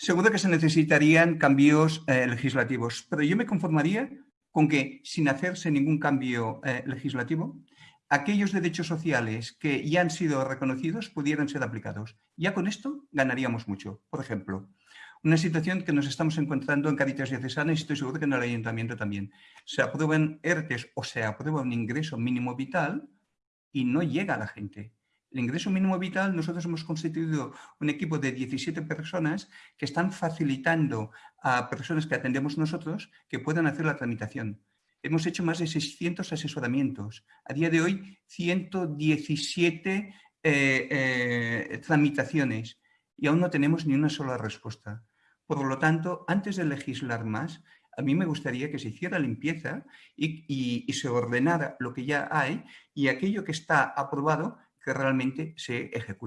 seguro que se necesitarían cambios eh, legislativos, pero yo me conformaría con que, sin hacerse ningún cambio eh, legislativo, aquellos derechos sociales que ya han sido reconocidos pudieran ser aplicados. Ya con esto ganaríamos mucho. Por ejemplo, una situación que nos estamos encontrando en Caritas Diocesana y estoy seguro que en el Ayuntamiento también. Se aprueban ERTES o se aprueba un ingreso mínimo vital y no llega a la gente. El ingreso mínimo vital, nosotros hemos constituido un equipo de 17 personas que están facilitando a personas que atendemos nosotros que puedan hacer la tramitación. Hemos hecho más de 600 asesoramientos. A día de hoy, 117 eh, eh, tramitaciones y aún no tenemos ni una sola respuesta. Por lo tanto, antes de legislar más, a mí me gustaría que se hiciera limpieza y, y se ordenara lo que ya hay y aquello que está aprobado realmente se ejecute.